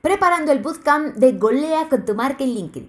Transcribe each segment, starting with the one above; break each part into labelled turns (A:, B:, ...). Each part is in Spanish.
A: preparando el bootcamp de Golea con tu marca en LinkedIn.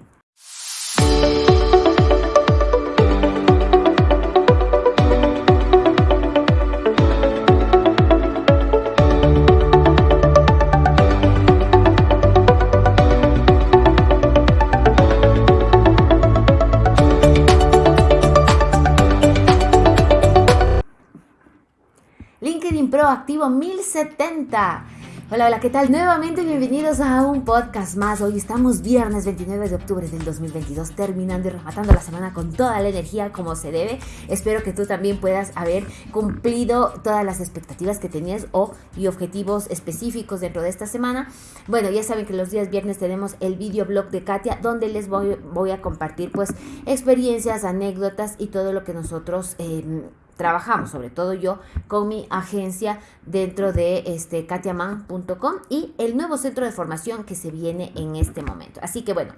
A: LinkedIn Pro activo 1070. Hola, hola, ¿qué tal? Nuevamente bienvenidos a un podcast más. Hoy estamos viernes 29 de octubre del 2022, terminando y rematando la semana con toda la energía como se debe. Espero que tú también puedas haber cumplido todas las expectativas que tenías o y objetivos específicos dentro de esta semana. Bueno, ya saben que los días viernes tenemos el video blog de Katia donde les voy, voy a compartir pues experiencias, anécdotas y todo lo que nosotros... Eh, trabajamos, sobre todo yo, con mi agencia dentro de este katiaman.com y el nuevo centro de formación que se viene en este momento. Así que bueno,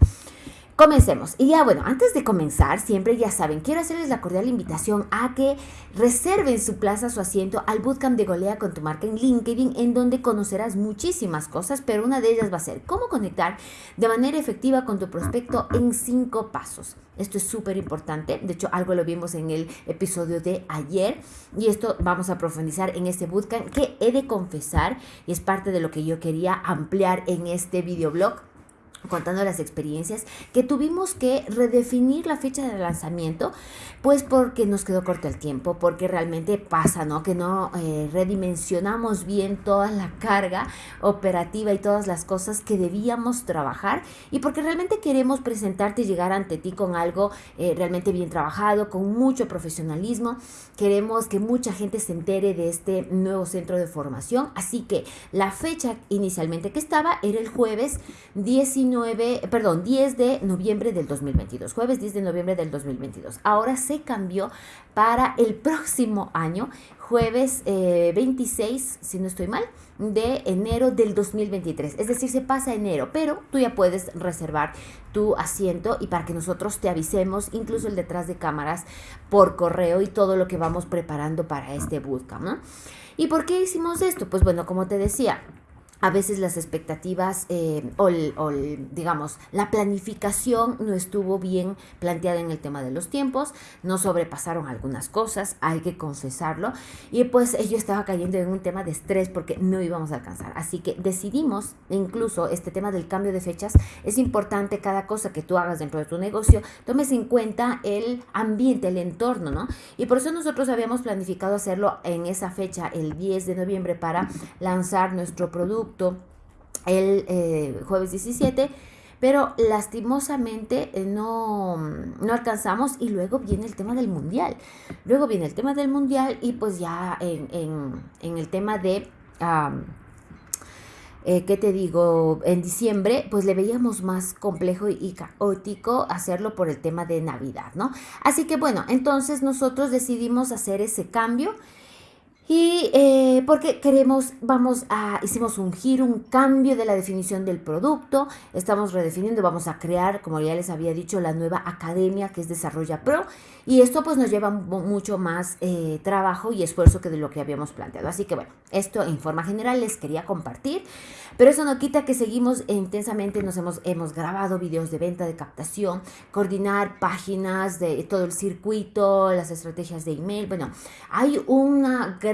A: Comencemos. Y ya bueno, antes de comenzar, siempre ya saben, quiero hacerles la cordial invitación a que reserven su plaza, su asiento al bootcamp de Golea con tu marca en LinkedIn, en donde conocerás muchísimas cosas, pero una de ellas va a ser cómo conectar de manera efectiva con tu prospecto en cinco pasos. Esto es súper importante. De hecho, algo lo vimos en el episodio de ayer y esto vamos a profundizar en este bootcamp que he de confesar y es parte de lo que yo quería ampliar en este videoblog contando las experiencias, que tuvimos que redefinir la fecha de lanzamiento, pues porque nos quedó corto el tiempo, porque realmente pasa, ¿no? Que no eh, redimensionamos bien toda la carga operativa y todas las cosas que debíamos trabajar y porque realmente queremos presentarte y llegar ante ti con algo eh, realmente bien trabajado, con mucho profesionalismo. Queremos que mucha gente se entere de este nuevo centro de formación, así que la fecha inicialmente que estaba era el jueves 19 perdón, 10 de noviembre del 2022, jueves 10 de noviembre del 2022. Ahora se cambió para el próximo año, jueves 26, eh, si no estoy mal, de enero del 2023. Es decir, se pasa enero, pero tú ya puedes reservar tu asiento y para que nosotros te avisemos, incluso el detrás de cámaras, por correo y todo lo que vamos preparando para este bootcamp. ¿Y por qué hicimos esto? Pues bueno, como te decía, a veces las expectativas eh, o, digamos la planificación no estuvo bien planteada en el tema de los tiempos, no sobrepasaron algunas cosas, hay que confesarlo, y pues yo estaba cayendo en un tema de estrés porque no íbamos a alcanzar. Así que decidimos, incluso este tema del cambio de fechas, es importante cada cosa que tú hagas dentro de tu negocio, tomes en cuenta el ambiente, el entorno, ¿no? Y por eso nosotros habíamos planificado hacerlo en esa fecha, el 10 de noviembre, para lanzar nuestro producto el eh, jueves 17, pero lastimosamente eh, no, no, alcanzamos y luego viene el tema del mundial. Luego viene el tema del mundial y pues ya en, el tema de... Eh, ¿qué te digo? En diciembre, pues le veíamos más complejo y caótico hacerlo por el tema de Navidad, ¿no? Así que bueno, entonces nosotros decidimos hacer ese cambio y eh, porque queremos, vamos a, hicimos un giro, un cambio de la definición del producto, estamos redefiniendo, vamos a crear, como ya les había dicho, la nueva academia que es Desarrolla Pro. Y esto pues nos lleva mucho más eh, trabajo y esfuerzo que de lo que habíamos planteado. Así que bueno, esto en forma general les quería compartir, pero eso no quita que seguimos intensamente, nos hemos, hemos grabado videos de venta, de captación, coordinar páginas de todo el circuito, las estrategias de email, bueno, hay una gran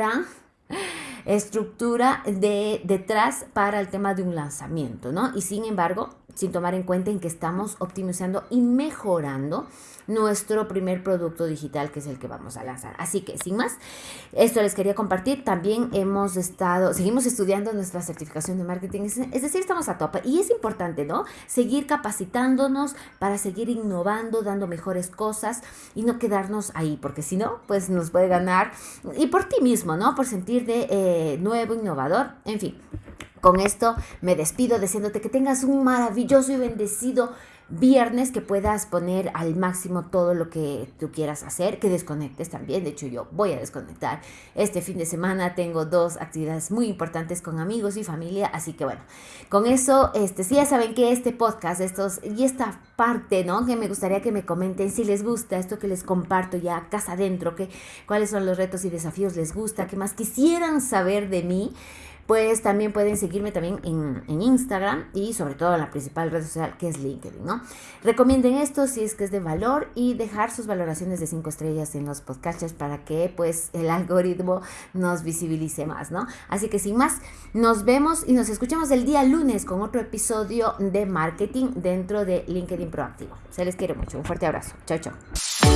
A: estructura de detrás para el tema de un lanzamiento, ¿no? Y sin embargo, sin tomar en cuenta en que estamos optimizando y mejorando nuestro primer producto digital que es el que vamos a lanzar. Así que sin más, esto les quería compartir. También hemos estado, seguimos estudiando nuestra certificación de marketing, es decir, estamos a tope y es importante, ¿no? Seguir capacitándonos para seguir innovando, dando mejores cosas y no quedarnos ahí, porque si no, pues nos puede ganar y por ti mismo, ¿no? Por sentir de eh, nuevo, innovador, en fin. Con esto me despido deseándote que tengas un maravilloso y bendecido viernes que puedas poner al máximo todo lo que tú quieras hacer, que desconectes también. De hecho, yo voy a desconectar. Este fin de semana tengo dos actividades muy importantes con amigos y familia, así que bueno, con eso, este, si ya saben que este podcast, estos y esta parte, ¿no? Que me gustaría que me comenten si les gusta esto que les comparto ya casa adentro, que cuáles son los retos y desafíos les gusta, qué más quisieran saber de mí pues también pueden seguirme también en, en Instagram y sobre todo en la principal red social que es LinkedIn, ¿no? Recomienden esto si es que es de valor y dejar sus valoraciones de 5 estrellas en los podcasts para que pues el algoritmo nos visibilice más, ¿no? Así que sin más, nos vemos y nos escuchamos el día lunes con otro episodio de marketing dentro de LinkedIn Proactivo. Se les quiere mucho. Un fuerte abrazo. Chao, chao.